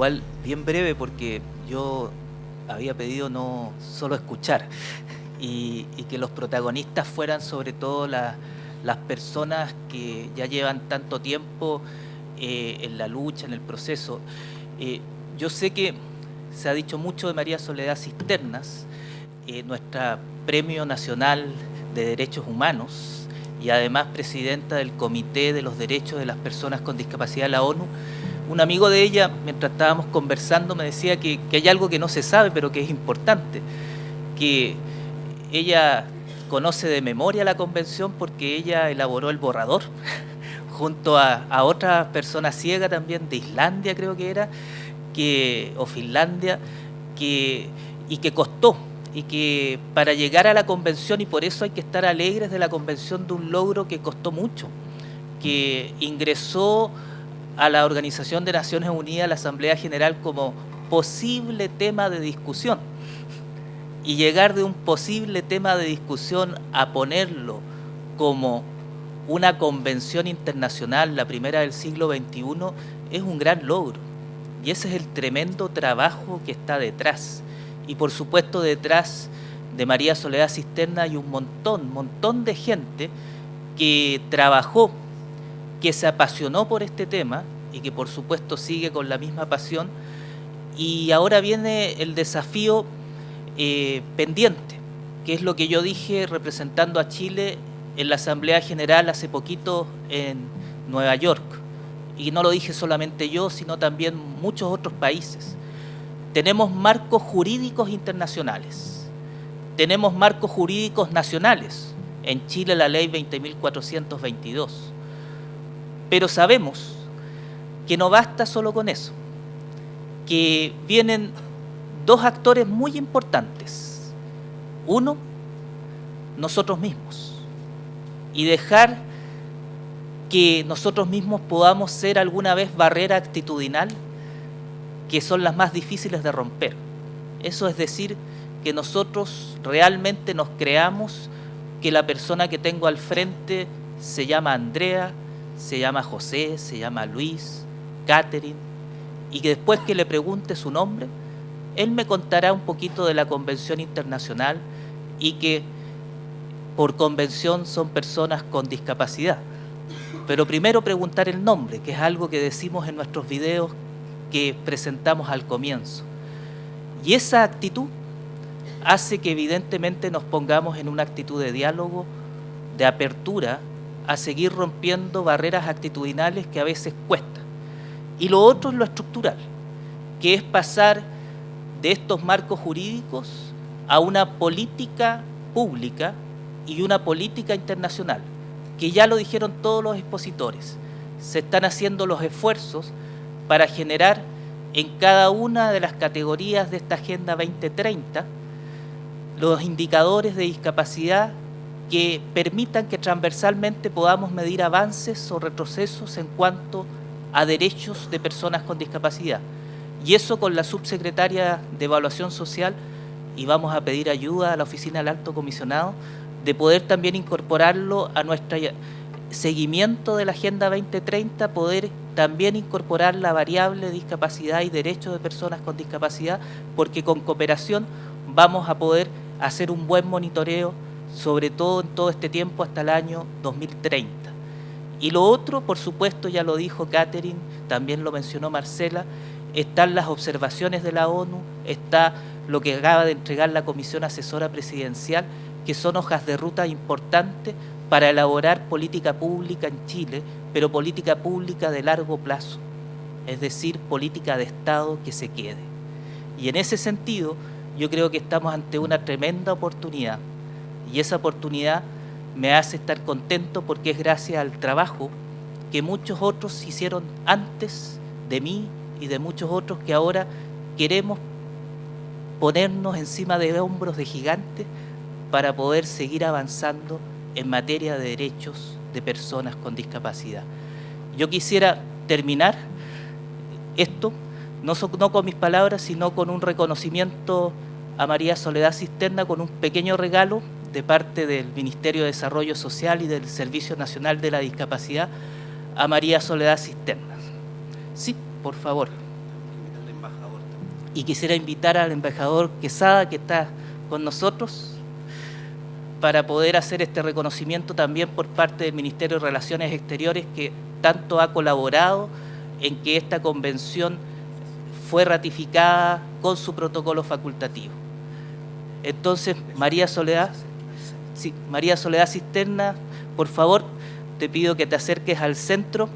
igual bien breve porque yo había pedido no solo escuchar y, que los protagonistas fueran sobre todo las personas que ya llevan tanto tiempo eh, en la lucha, en el proceso. Eh, yo sé que se ha dicho mucho de María Soledad Cisternas, eh, nuestra Premio Nacional de Derechos Humanos y además presidenta del Comité de los Derechos de las Personas con Discapacidad de la ONU, un amigo de ella, mientras estábamos conversando, me decía que, hay algo que no se sabe, pero que es importante, que ella conoce de memoria la convención porque ella elaboró el borrador junto a, otra persona ciega también de Islandia creo que era, o Finlandia, que, y que costó, y que para llegar a la convención, y por eso hay que estar alegres de la convención de un logro que costó mucho, que ingresó a la Organización de Naciones Unidas, la Asamblea General, como posible tema de discusión. Y llegar de un posible tema de discusión a ponerlo como una convención internacional, la primera del siglo XXI, es un gran logro. Y ese es el tremendo trabajo que está detrás. Y por supuesto detrás de María Soledad Cisterna hay un montón, montón de gente que trabajó que se apasionó por este tema y que por supuesto sigue con la misma pasión. Y ahora viene el desafío eh, pendiente, que es lo que yo dije representando a Chile en la Asamblea General hace poquito en Nueva York. Y no lo dije solamente yo, sino también muchos otros países. Tenemos marcos jurídicos internacionales, tenemos marcos jurídicos nacionales, en Chile la ley 20.422 pero sabemos que no basta solo con eso, que vienen dos actores muy importantes. Uno, nosotros mismos. Y dejar que nosotros mismos podamos ser alguna vez barrera actitudinal, que son las más difíciles de romper. Eso es decir, que nosotros realmente nos creamos que la persona que tengo al frente se llama Andrea, se llama José, se llama Luis, Catherine, y que después que le pregunte su nombre, él me contará un poquito de la convención internacional y que por convención son personas con discapacidad. Pero primero preguntar el nombre, que es algo que decimos en nuestros videos que presentamos al comienzo. Y esa actitud hace que evidentemente nos pongamos en una actitud de diálogo, de apertura a seguir rompiendo barreras actitudinales que a veces cuesta. Y lo otro es lo estructural, que es pasar de estos marcos jurídicos a una política pública y una política internacional, que ya lo dijeron todos los expositores. Se están haciendo los esfuerzos para generar en cada una de las categorías de esta Agenda 2030 los indicadores de discapacidad que permitan que transversalmente podamos medir avances o retrocesos en cuanto a derechos de personas con discapacidad. Y eso con la subsecretaria de Evaluación Social, y vamos a pedir ayuda a la Oficina del Alto Comisionado, de poder también incorporarlo a nuestro seguimiento de la Agenda 2030, poder también incorporar la variable discapacidad y derechos de personas con discapacidad, porque con cooperación vamos a poder hacer un buen monitoreo sobre todo en todo este tiempo hasta el año 2030. Y lo otro, por supuesto, ya lo dijo Catherine, también lo mencionó Marcela, están las observaciones de la ONU, está lo que acaba de entregar la Comisión Asesora Presidencial, que son hojas de ruta importantes para elaborar política pública en Chile, pero política pública de largo plazo, es decir, política de Estado que se quede. Y en ese sentido, yo creo que estamos ante una tremenda oportunidad y esa oportunidad me hace estar contento porque es gracias al trabajo que muchos otros hicieron antes de mí y de muchos otros que ahora queremos ponernos encima de hombros de gigantes para poder seguir avanzando en materia de derechos de personas con discapacidad. Yo quisiera terminar esto, no, no con mis palabras, sino con un reconocimiento a María Soledad Cisterna, con un pequeño regalo de parte del Ministerio de Desarrollo Social y del Servicio Nacional de la Discapacidad a María Soledad Cisternas. Sí, por favor. y quisiera invitar al embajador Quesada, que está con nosotros, para poder hacer este reconocimiento también por parte del Ministerio de Relaciones Exteriores, que tanto ha colaborado en que esta convención fue ratificada con su protocolo facultativo. Entonces, María Soledad, María Soledad Cisterna, por favor, te pido que te acerques al centro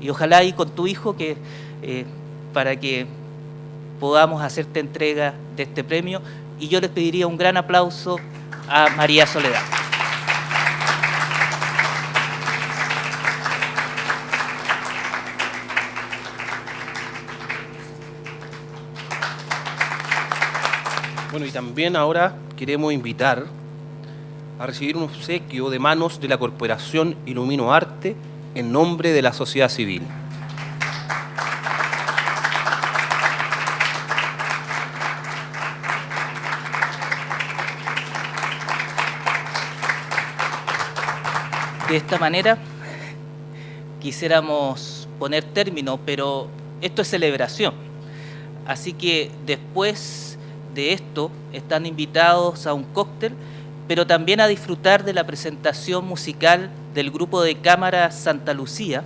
y ojalá ahí con tu hijo que, eh, para que podamos hacerte entrega de este premio. Y yo les pediría un gran aplauso a María Soledad. Bueno, y también ahora queremos invitar a recibir un obsequio de manos de la Corporación Ilumino Arte en nombre de la sociedad civil. De esta manera quisiéramos poner término, pero esto es celebración. Así que después de esto están invitados a un cóctel, pero también a disfrutar de la presentación musical del grupo de cámara Santa Lucía,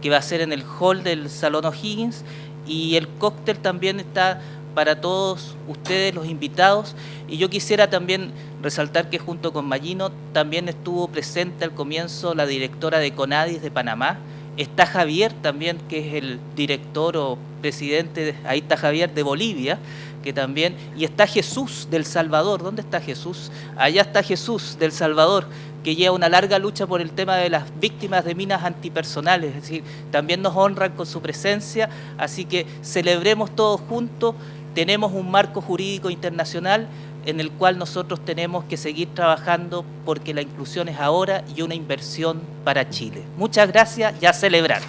que va a ser en el hall del Salón O'Higgins, y el cóctel también está para todos ustedes, los invitados, y yo quisiera también resaltar que junto con Magino también estuvo presente al comienzo la directora de Conadis de Panamá, está Javier también, que es el director o presidente, ahí está Javier de Bolivia, que también, y está Jesús del Salvador, ¿dónde está Jesús? Allá está Jesús del Salvador, que lleva una larga lucha por el tema de las víctimas de minas antipersonales, es decir, también nos honran con su presencia, así que celebremos todos juntos, tenemos un marco jurídico internacional en el cual nosotros tenemos que seguir trabajando porque la inclusión es ahora y una inversión para Chile. Muchas gracias y a celebrar.